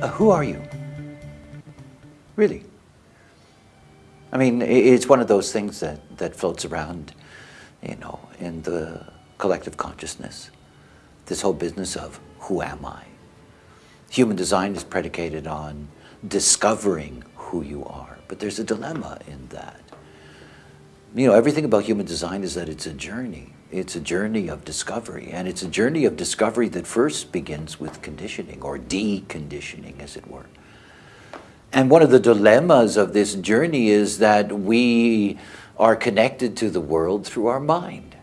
uh, who are you? Really? I mean, it's one of those things that, that floats around, you know, in the collective consciousness. This whole business of who am I? Human design is predicated on discovering who you are, but there's a dilemma in that. You know, everything about human design is that it's a journey. It's a journey of discovery, and it's a journey of discovery that first begins with conditioning, or deconditioning, as it were. And one of the dilemmas of this journey is that we are connected to the world through our mind.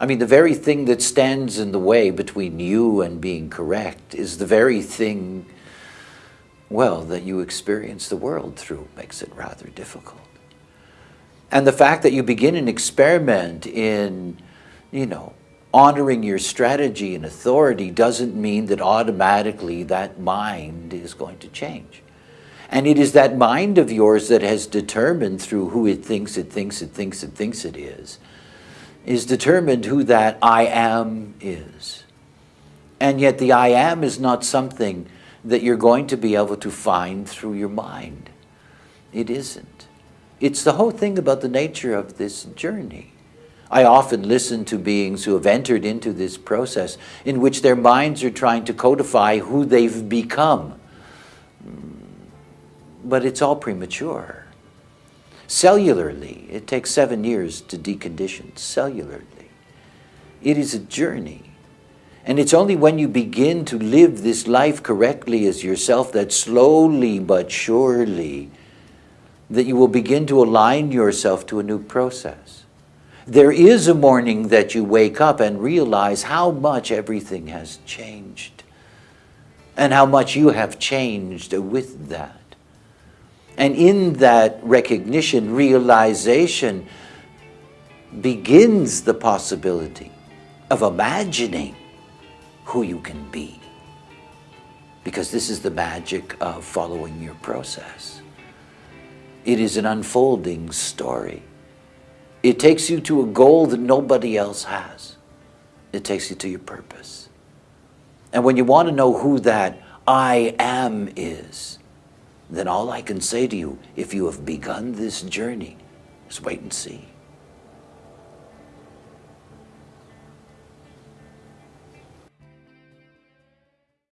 I mean, the very thing that stands in the way between you and being correct is the very thing, well, that you experience the world through makes it rather difficult. And the fact that you begin an experiment in, you know, honoring your strategy and authority doesn't mean that automatically that mind is going to change. And it is that mind of yours that has determined through who it thinks it thinks it thinks it thinks it is, is determined who that I am is. And yet the I am is not something that you're going to be able to find through your mind. It isn't. It's the whole thing about the nature of this journey. I often listen to beings who have entered into this process in which their minds are trying to codify who they've become. Mm. But it's all premature. Cellularly, it takes seven years to decondition, cellularly. It is a journey. And it's only when you begin to live this life correctly as yourself that slowly but surely that you will begin to align yourself to a new process. There is a morning that you wake up and realize how much everything has changed and how much you have changed with that. And in that recognition, realization begins the possibility of imagining who you can be. Because this is the magic of following your process. It is an unfolding story. It takes you to a goal that nobody else has. It takes you to your purpose. And when you want to know who that I am is, then all I can say to you, if you have begun this journey, is wait and see.